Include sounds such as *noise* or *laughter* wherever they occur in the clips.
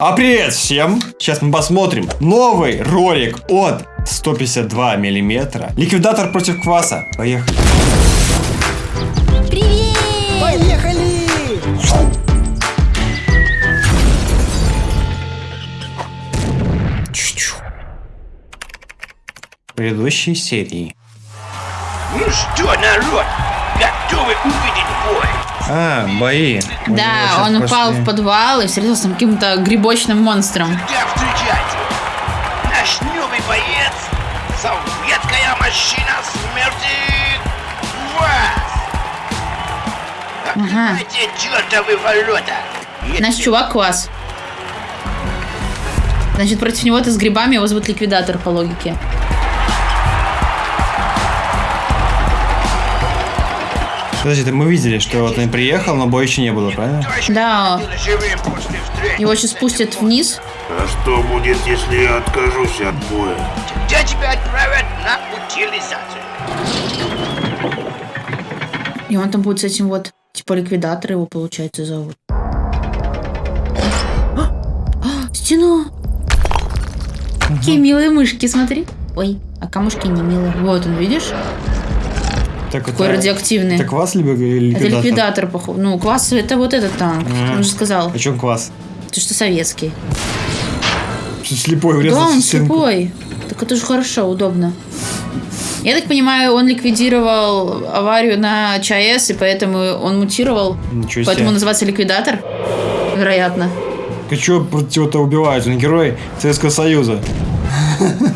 А привет всем! Сейчас мы посмотрим новый ролик от 152 миллиметра. Ликвидатор против кваса. Поехали. Привет! Поехали! Чу-чу. Предыдущей серии. Ну что, народ, готовы увидеть бой? А, бои. У него Да, он упал пошли. в подвал и встретился с каким-то грибочным монстром. Да, встречайте! Наш новый боец, советская машина смерти вас! Ага. Открывайте чертовы ворота! Если Наш чувак квас. Значит, против него-то с грибами его зовут ликвидатор по логике. Подожди, мы видели, что вот он приехал, но боя еще не было, правильно? Да. Его сейчас спустят вниз. А что будет, если я откажусь от боя? где тебя отправят на утилизацию. И он там будет с этим вот, типа ликвидатор его, получается, зовут. А! А, Стена! Какие милые мышки, смотри. Ой, а камушки не милые. Вот он, видишь? Так, Какой это- радиоактивный. Это квас либо Это ликвидатор? ликвидатор, походу. Ну, квас это вот этот танк. Мгм. Он же сказал. О чем квас? Ты что, советский? Слепой Да, врезался он в стенку. слепой. Так это же хорошо, удобно. Я так понимаю, он ликвидировал аварию на ЧАЭС, и поэтому он мутировал. Ничего себе. Поэтому называется ликвидатор. Вероятно. Ты что против него-то убивает? Он герой Советского Союза. *laughs*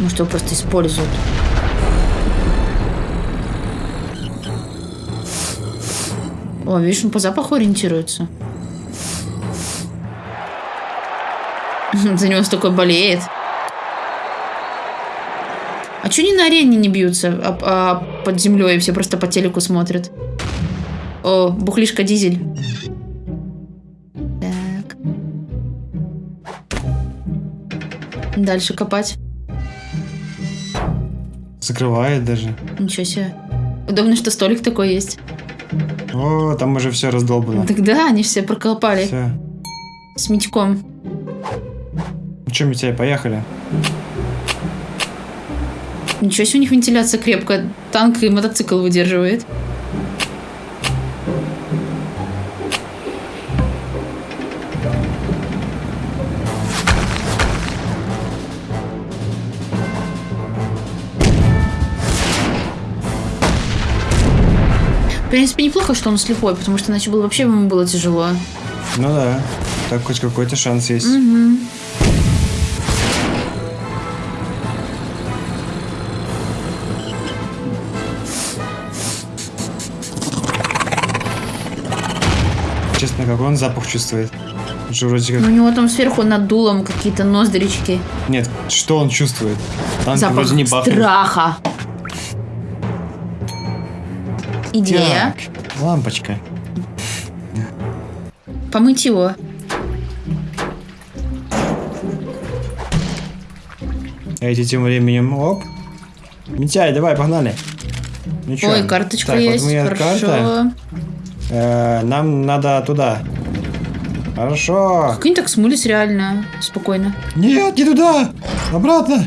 Может, его просто используют. О, видишь, он по запаху ориентируется. *laughs* За него столько болеет. А что они на арене не бьются, а, а под землей все просто по телеку смотрят? О, бухлишка дизель. Так. Дальше копать. Закрывает даже. Ничего себе. Удобно, что столик такой есть. О, там уже все раздолбано. Тогда они все проколпали Все. с Митьком. Ну что, Митяй, поехали. Ничего себе, у них вентиляция крепкая. Танк и мотоцикл выдерживает. В принципе, неплохо, что он слепой, потому что иначе было вообще ему было тяжело. Ну да. Так хоть какой-то шанс есть. Мгм. Честно, какой он запах чувствует? Же вроде Ну, как... У него там сверху над дулом какие-то ноздрички. Нет, что он чувствует? Танк Запах вроде не пахнет. страха. Идея. Так, лампочка. Помыть его. А эти тем временем, оп. Митяй, давай, погнали. Ну чё? Ой, карточка так, есть. Вот Хорошо. карта. Э, нам надо туда. Хорошо. Как они так смылись реально спокойно. Нет, не туда. Обратно.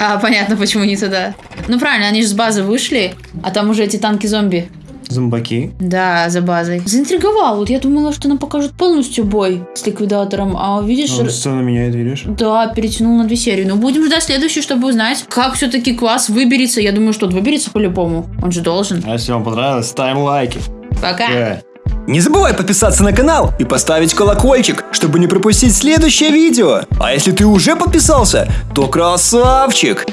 А, понятно, почему не туда. Ну правильно, они же с базы вышли, а там уже эти танки-зомби. Зомбаки. Да, за базой. Заинтриговал. Вот я думала, что нам покажут полностью бой с ликвидатором. А видишь, Он сцену меняет, видишь? да, перетянул на две серии. Но будем ждать следующую, чтобы узнать, как все-таки квас выберется. Я думаю, что он выберется по-любому. Он же должен. А если вам понравилось, ставим лайки. Пока. Э. Не забывай подписаться на канал и поставить колокольчик, чтобы не пропустить следующее видео. А если ты уже подписался, то красавчик!